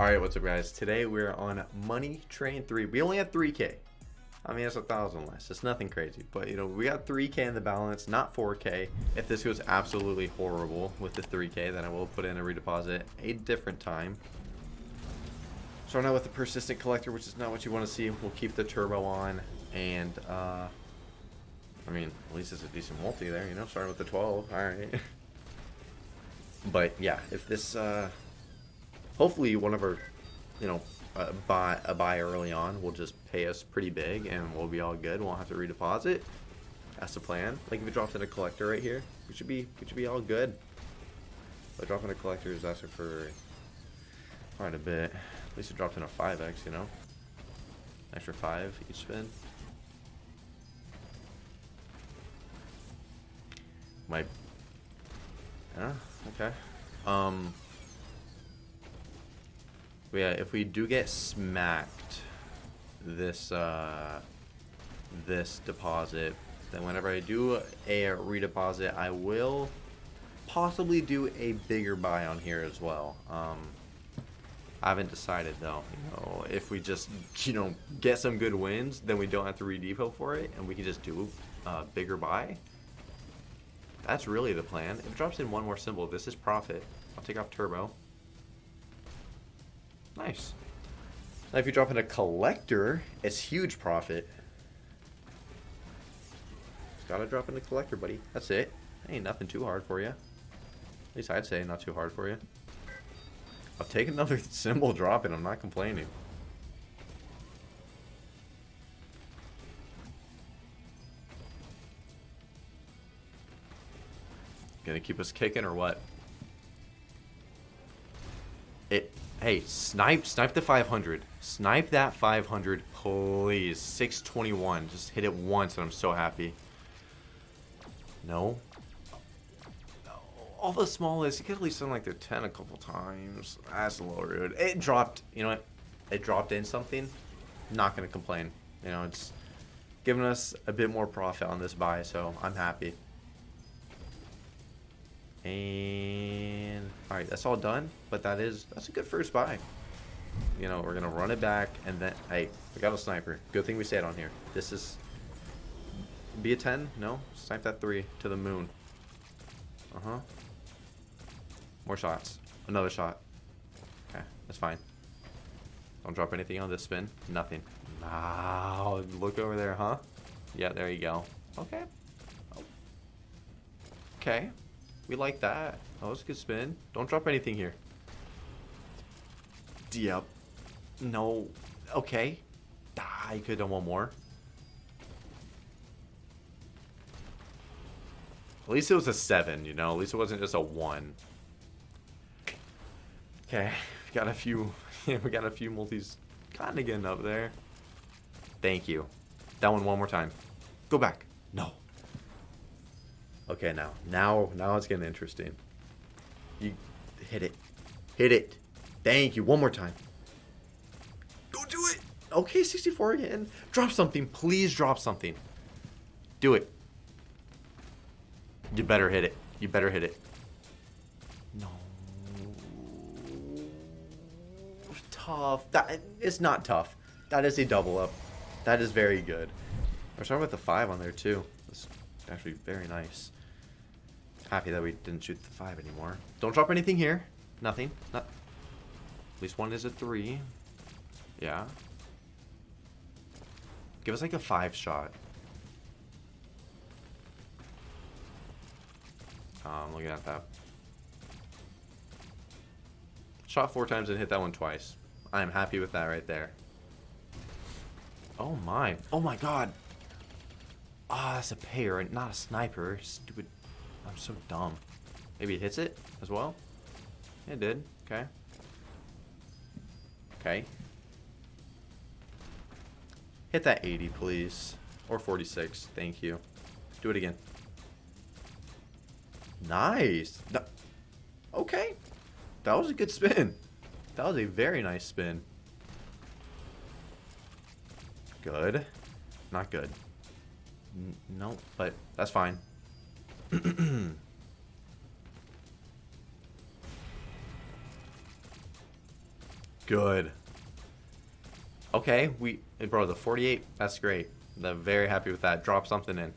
Alright, what's up guys? Today we're on Money Train 3. We only had 3k. I mean, it's a thousand less. It's nothing crazy. But, you know, we got 3k in the balance, not 4k. If this goes absolutely horrible with the 3k, then I will put in a redeposit a different time. Starting out with the Persistent Collector, which is not what you want to see. We'll keep the Turbo on. And, uh... I mean, at least it's a decent multi there, you know? Starting with the 12. Alright. but, yeah, if this, uh hopefully one of our, you know, uh, buy a buy early on will just pay us pretty big and we'll be all good. We won't have to redeposit. That's the plan. Like if it drops in a collector right here, we should be we should be all good. But dropping a collector is asking for quite a bit. At least it dropped in a 5x, you know? Extra 5 each spin. Might... Yeah, okay. Um, yeah, if we do get smacked this uh, this deposit, then whenever I do a redeposit, I will possibly do a bigger buy on here as well. Um, I haven't decided though. You know, if we just you know get some good wins, then we don't have to redepot for it, and we can just do a bigger buy. That's really the plan. If it drops in one more symbol, this is profit. I'll take off turbo. Nice. Now if you drop in a collector, it's huge profit. Just gotta drop in a collector, buddy. That's it. Ain't nothing too hard for you. At least I'd say not too hard for you. I'll take another symbol drop and I'm not complaining. Gonna keep us kicking or what? It Hey, snipe, snipe the 500. Snipe that 500, please. 621. Just hit it once and I'm so happy. No. All the smallest, you could at least send like the 10 a couple times. That's a little rude. It dropped, you know what? It dropped in something. Not going to complain. You know, it's giving us a bit more profit on this buy, so I'm happy. And that's all done. But that is that's a good first buy. You know, we're gonna run it back, and then hey, we got a sniper. Good thing we stayed on here. This is be a 10? No, snipe that three to the moon. Uh huh. More shots. Another shot. Okay, that's fine. Don't drop anything on this spin. Nothing. Wow, look over there, huh? Yeah, there you go. Okay. Okay. We like that. That was a good spin. Don't drop anything here. Yep. No. Okay. I could have done one more. At least it was a 7, you know? At least it wasn't just a 1. Okay. We got a few... we got a few multis kind of getting up there. Thank you. That one one more time. Go back. No. Okay, now. Now, now it's getting interesting. You hit it. Hit it. Thank you. One more time. Go do it. Okay, 64 again. Drop something. Please drop something. Do it. You better hit it. You better hit it. No. Tough. That It's not tough. That is a double up. That is very good. We're starting with the 5 on there, too. Actually very nice. Happy that we didn't shoot the five anymore. Don't drop anything here. Nothing. Not. At least one is a three. Yeah. Give us like a five shot. Oh, I'm looking at that. Shot four times and hit that one twice. I am happy with that right there. Oh my. Oh my god. Ah, oh, that's a payer, and not a sniper. Stupid I'm so dumb. Maybe it hits it as well? It did. Okay. Okay. Hit that 80, please. Or 46. Thank you. Do it again. Nice. Okay. That was a good spin. That was a very nice spin. Good. Not good. No, but that's fine. Good. Okay, we eh, bro the 48. That's great. I'm very happy with that. Drop something in.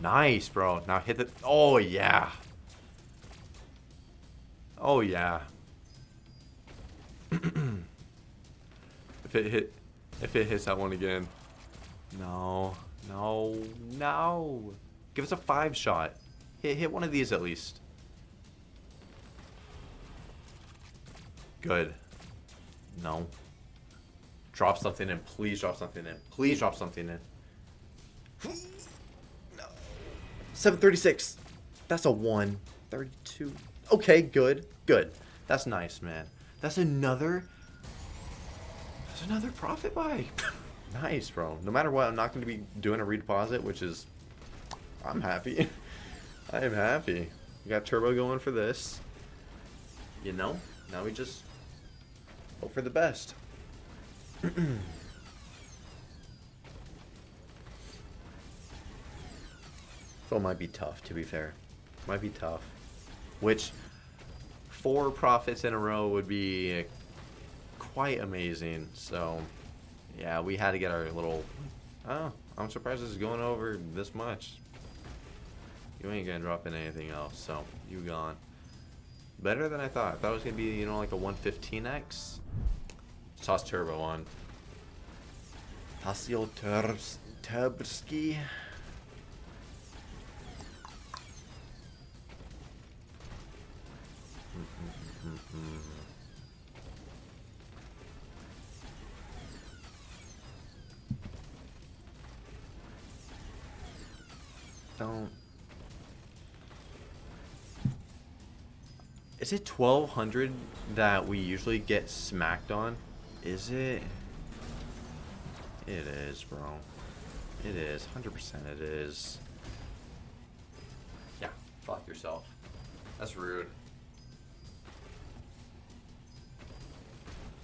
Nice, bro. Now hit the. Oh yeah. Oh yeah. if it hit, if it hits that one again. No, no, no. Give us a five shot. Hit, hit one of these at least. Good. No. Drop something in. Please drop something in. Please drop something in. No. 736. That's a 1. 32. Okay, good. Good. That's nice, man. That's another... That's another profit buy. nice, bro. No matter what, I'm not going to be doing a redeposit, which is... I'm happy. I am happy. We got turbo going for this. You know? Now we just hope for the best. so might be tough, to be fair. Might be tough. Which, four profits in a row would be quite amazing. So, yeah, we had to get our little... Oh, I'm surprised this is going over this much. You ain't gonna drop in anything else, so you gone. Better than I thought. I thought it was gonna be, you know, like a 115x. Toss turbo on. Turbs Turbski. Don't. Is it 1200 that we usually get smacked on? Is it? It is, bro. It is. 100% it is. Yeah, fuck yourself. That's rude.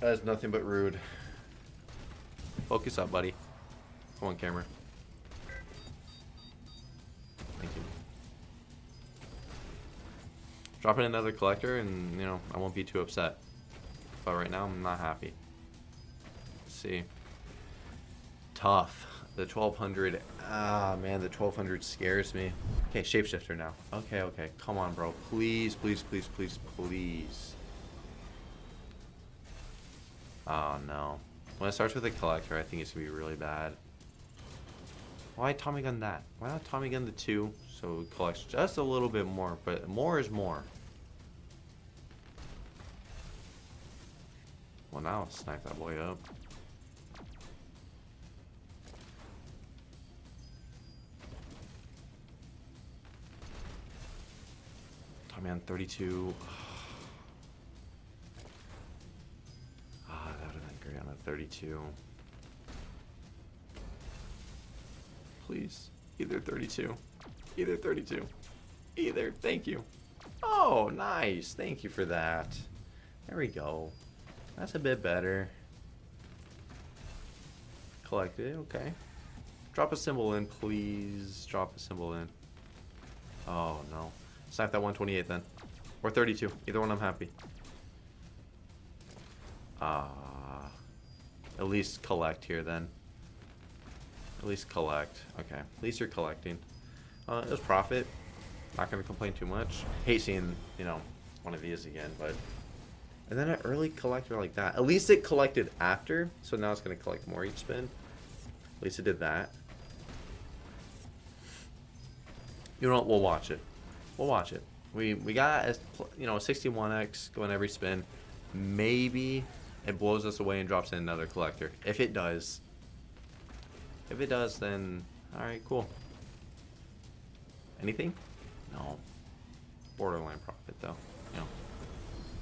That is nothing but rude. Focus up, buddy. Come on, camera. Drop in another collector and, you know, I won't be too upset. But right now, I'm not happy. Let's see. Tough. The 1200. Ah, man, the 1200 scares me. Okay, shapeshifter now. Okay, okay. Come on, bro. Please, please, please, please, please. Oh, no. When it starts with a collector, I think it's going to be really bad. Why Tommy Gun that? Why not Tommy Gun the 2? So it collects just a little bit more, but more is more. Well, now let's snipe that boy up. Tommy on 32. Ah, that would have been great on a 32. Please, either 32. Either 32. Either. Thank you. Oh, nice. Thank you for that. There we go. That's a bit better. Collected. Okay. Drop a symbol in, please. Drop a symbol in. Oh, no. Snipe that 128 then. Or 32. Either one I'm happy. Ah. Uh, at least collect here then. At least collect. Okay. At least you're collecting. Uh, it was profit. Not going to complain too much. Hate seeing, you know, one of these again, but... And then an early collector like that. At least it collected after, so now it's going to collect more each spin. At least it did that. You know what? We'll watch it. We'll watch it. We we got, a, you know, a 61x going every spin. Maybe it blows us away and drops in another collector. If it does. If it does, then... Alright, cool. Anything? No. Borderline profit, though. No.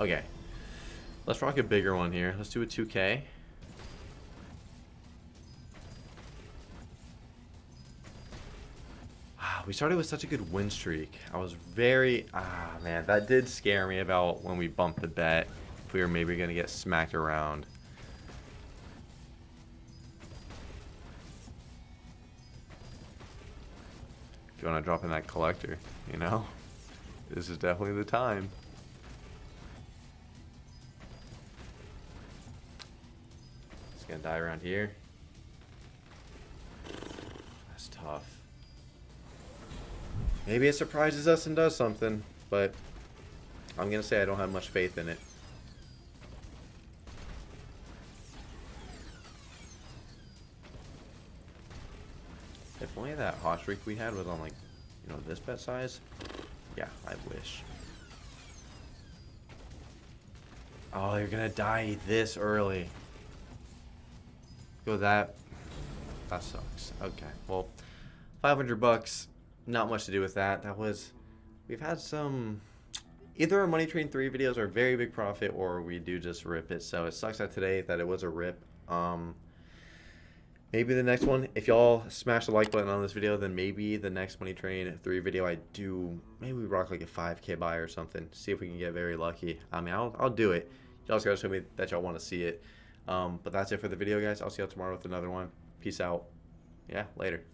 Okay. Let's rock a bigger one here. Let's do a 2K. Ah, we started with such a good win streak. I was very... Ah, man. That did scare me about when we bumped the bet. If we were maybe going to get smacked around. You want to drop in that collector, you know? This is definitely the time. It's gonna die around here. That's tough. Maybe it surprises us and does something, but I'm gonna say I don't have much faith in it. Only that hot streak we had was on like, you know, this bet size. Yeah, I wish. Oh, you're gonna die this early. Go that. That sucks. Okay, well, 500 bucks. Not much to do with that. That was. We've had some. Either our Money Train 3 videos are very big profit or we do just rip it. So it sucks that today that it was a rip. Um, maybe the next one, if y'all smash the like button on this video, then maybe the next Money Train 3 video I do, maybe we rock like a 5k buy or something. See if we can get very lucky. I mean, I'll, I'll do it. Y'all just gotta show me that y'all want to see it. Um, but that's it for the video, guys. I'll see y'all tomorrow with another one. Peace out. Yeah, later.